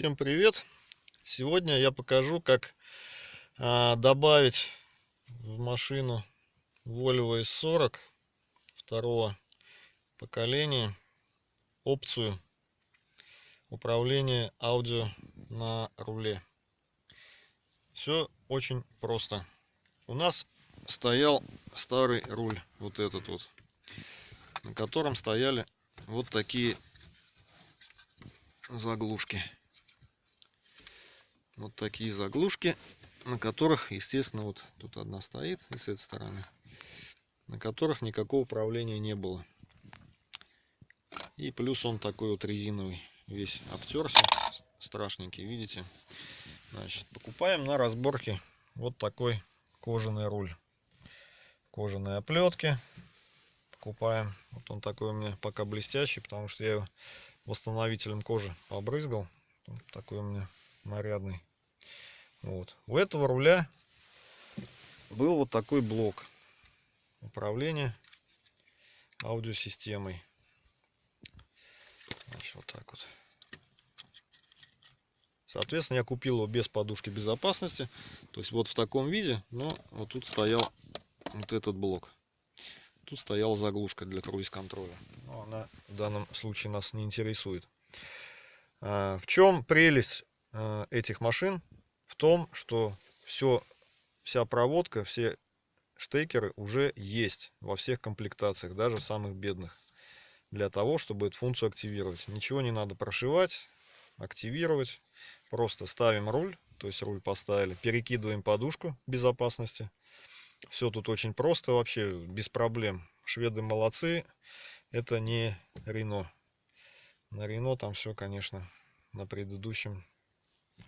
Всем привет! Сегодня я покажу, как а, добавить в машину Volvo S40 второго поколения опцию управления аудио на руле. Все очень просто. У нас стоял старый руль, вот этот вот, на котором стояли вот такие заглушки вот такие заглушки, на которых, естественно, вот тут одна стоит и с этой стороны, на которых никакого управления не было. И плюс он такой вот резиновый, весь обтерся, страшненький, видите. Значит, покупаем на разборке вот такой кожаный руль. Кожаные оплетки покупаем. Вот он такой у меня пока блестящий, потому что я восстановителем кожи побрызгал. Такой у меня нарядный. Вот. У этого руля был вот такой блок управления аудиосистемой. Значит, вот так вот. Соответственно, я купил его без подушки безопасности. То есть вот в таком виде, но вот тут стоял вот этот блок. Тут стояла заглушка для круиз-контроля. Но она в данном случае нас не интересует. А, в чем прелесть а, этих машин? В том, что все, вся проводка, все штекеры уже есть во всех комплектациях, даже самых бедных. Для того, чтобы эту функцию активировать. Ничего не надо прошивать, активировать. Просто ставим руль, то есть руль поставили, перекидываем подушку безопасности. Все тут очень просто, вообще без проблем. Шведы молодцы, это не Рено. На Рено там все, конечно, на предыдущем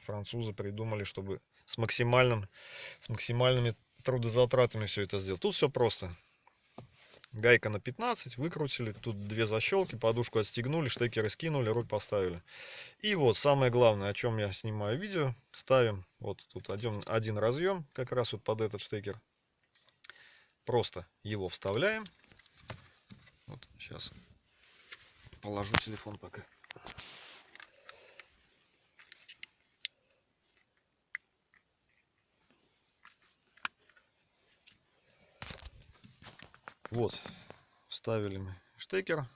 французы придумали, чтобы с максимальным, с максимальными трудозатратами все это сделать. Тут все просто. Гайка на 15, выкрутили, тут две защелки, подушку отстегнули, штекеры скинули, руль поставили. И вот самое главное, о чем я снимаю видео, ставим вот тут один, один разъем, как раз вот под этот штекер. Просто его вставляем. Вот сейчас положу телефон пока. Вот, вставили мы штекер,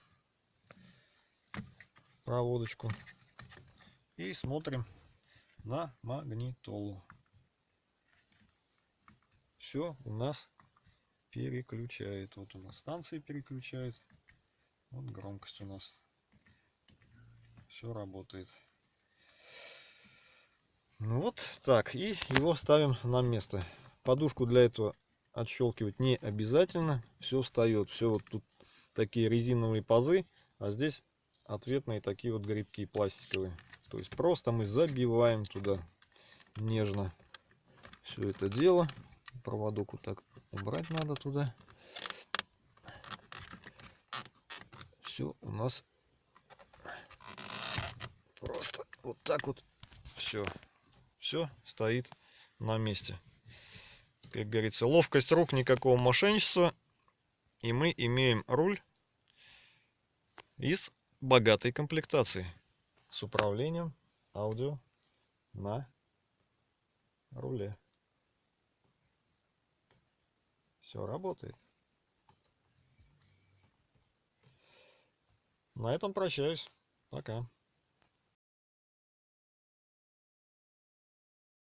проводочку и смотрим на магнитолу. Все у нас переключает. Вот у нас станции переключает. Вот громкость у нас. Все работает. Ну вот так. И его ставим на место. Подушку для этого отщелкивать не обязательно. Все встает. Все вот тут такие резиновые пазы, а здесь ответные такие вот грибки пластиковые. То есть просто мы забиваем туда нежно все это дело. Проводок вот так убрать надо туда. Все у нас просто вот так вот все. Все стоит на месте как говорится, ловкость рук, никакого мошенничества. И мы имеем руль из богатой комплектации с управлением аудио на руле. Все работает. На этом прощаюсь. Пока.